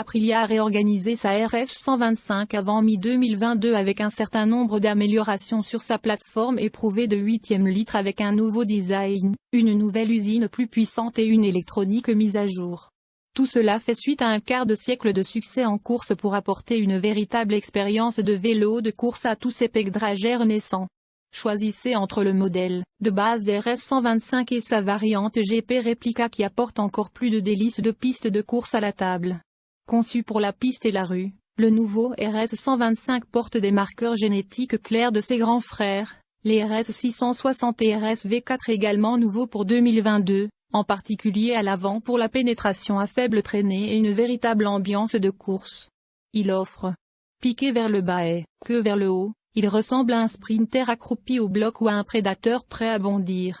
Aprilia a réorganisé sa RS 125 avant mi-2022 avec un certain nombre d'améliorations sur sa plateforme éprouvée de 8e litre avec un nouveau design, une nouvelle usine plus puissante et une électronique mise à jour. Tout cela fait suite à un quart de siècle de succès en course pour apporter une véritable expérience de vélo de course à tous ces pegdragères naissants. Choisissez entre le modèle de base RS 125 et sa variante GP Replica qui apporte encore plus de délices de pistes de course à la table. Conçu pour la piste et la rue, le nouveau RS 125 porte des marqueurs génétiques clairs de ses grands frères, les RS 660 et RS V4 également nouveaux pour 2022, en particulier à l'avant pour la pénétration à faible traînée et une véritable ambiance de course. Il offre piqué vers le bas et que vers le haut, il ressemble à un sprinter accroupi au bloc ou à un prédateur prêt à bondir.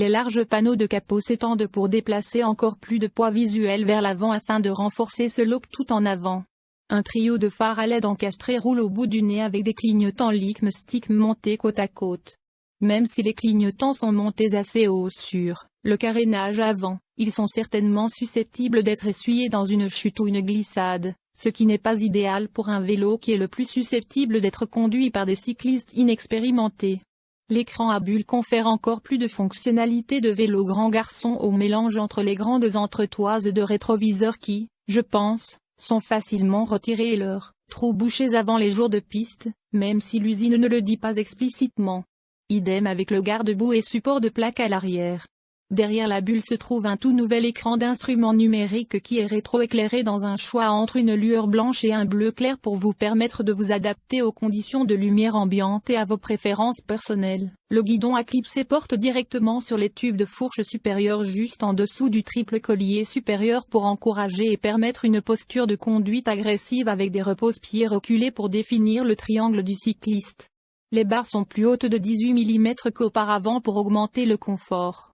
Les larges panneaux de capot s'étendent pour déplacer encore plus de poids visuel vers l'avant afin de renforcer ce look tout en avant. Un trio de phares à LED encastrés roule au bout du nez avec des clignotants Licm stick montés côte à côte. Même si les clignotants sont montés assez haut sur le carénage avant, ils sont certainement susceptibles d'être essuyés dans une chute ou une glissade, ce qui n'est pas idéal pour un vélo qui est le plus susceptible d'être conduit par des cyclistes inexpérimentés. L'écran à bulles confère encore plus de fonctionnalités de vélo grand garçon au mélange entre les grandes entretoises de rétroviseurs qui, je pense, sont facilement retirées et leurs trous bouchés avant les jours de piste, même si l'usine ne le dit pas explicitement. Idem avec le garde-boue et support de plaque à l'arrière. Derrière la bulle se trouve un tout nouvel écran d'instrument numérique qui est rétroéclairé dans un choix entre une lueur blanche et un bleu clair pour vous permettre de vous adapter aux conditions de lumière ambiante et à vos préférences personnelles. Le guidon à clipser porte directement sur les tubes de fourche supérieure juste en dessous du triple collier supérieur pour encourager et permettre une posture de conduite agressive avec des repose-pieds reculés pour définir le triangle du cycliste. Les barres sont plus hautes de 18 mm qu'auparavant pour augmenter le confort.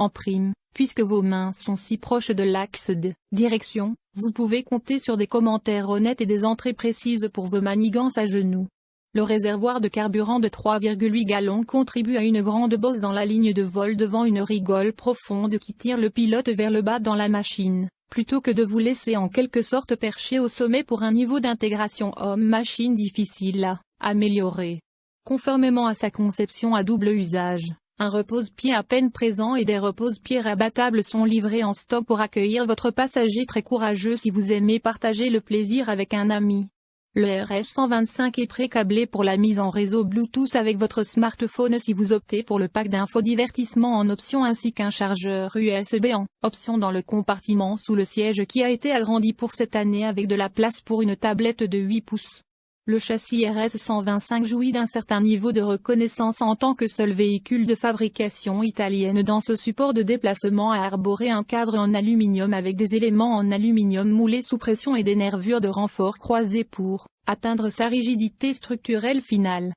En prime, puisque vos mains sont si proches de l'axe de direction, vous pouvez compter sur des commentaires honnêtes et des entrées précises pour vos manigances à genoux. Le réservoir de carburant de 3,8 gallons contribue à une grande bosse dans la ligne de vol devant une rigole profonde qui tire le pilote vers le bas dans la machine, plutôt que de vous laisser en quelque sorte percher au sommet pour un niveau d'intégration homme-machine difficile à améliorer. Conformément à sa conception à double usage, un repose-pied à peine présent et des repose-pieds rabattables sont livrés en stock pour accueillir votre passager très courageux si vous aimez partager le plaisir avec un ami. Le RS125 est pré-câblé pour la mise en réseau Bluetooth avec votre smartphone si vous optez pour le pack d'infodivertissement en option ainsi qu'un chargeur USB en option dans le compartiment sous le siège qui a été agrandi pour cette année avec de la place pour une tablette de 8 pouces. Le châssis RS 125 jouit d'un certain niveau de reconnaissance en tant que seul véhicule de fabrication italienne dans ce support de déplacement à arborer un cadre en aluminium avec des éléments en aluminium moulés sous pression et des nervures de renfort croisées pour atteindre sa rigidité structurelle finale.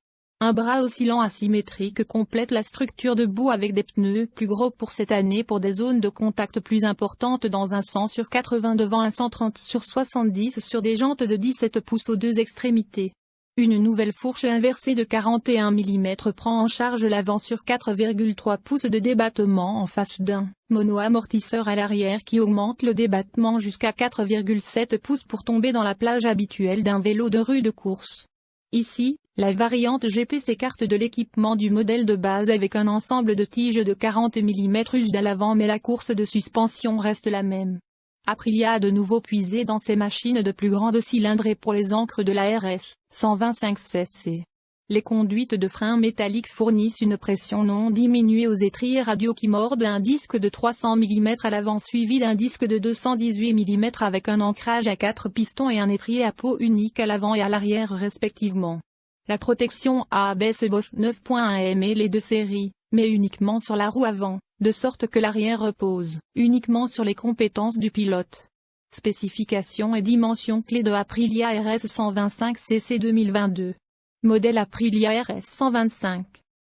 Un bras oscillant asymétrique complète la structure debout avec des pneus plus gros pour cette année pour des zones de contact plus importantes dans un 100 sur 80 devant un 130 sur 70 sur des jantes de 17 pouces aux deux extrémités. Une nouvelle fourche inversée de 41 mm prend en charge l'avant sur 4,3 pouces de débattement en face d'un mono-amortisseur à l'arrière qui augmente le débattement jusqu'à 4,7 pouces pour tomber dans la plage habituelle d'un vélo de rue de course. Ici, la variante GP s'écarte de l'équipement du modèle de base avec un ensemble de tiges de 40 mm used à l'avant mais la course de suspension reste la même. Aprilia a de nouveau puisé dans ses machines de plus grande cylindrée pour les encres de la RS 125 cc. Les conduites de frein métalliques fournissent une pression non diminuée aux étriers radio qui mordent un disque de 300 mm à l'avant suivi d'un disque de 218 mm avec un ancrage à 4 pistons et un étrier à peau unique à l'avant et à l'arrière respectivement. La protection ABS Bosch 9.1 est les deux séries, mais uniquement sur la roue avant, de sorte que l'arrière repose uniquement sur les compétences du pilote. Spécifications et dimensions clés de Aprilia RS 125 CC 2022 Modèle Aprilia RS 125.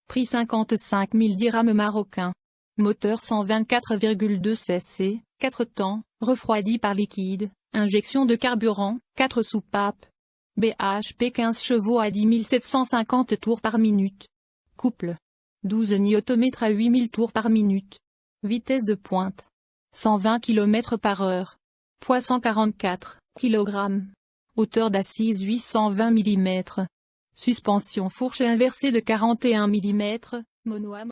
Prix 55 000 dirhams marocains. Moteur 124,2 cc, 4 temps, refroidi par liquide, injection de carburant, 4 soupapes. BHP 15 chevaux à 10 750 tours par minute. Couple. 12 Nm à 8000 tours par minute. Vitesse de pointe. 120 km par heure. Poids 144, kg. Hauteur d'assise 820 mm. Suspension fourche inversée de 41 mm, monoame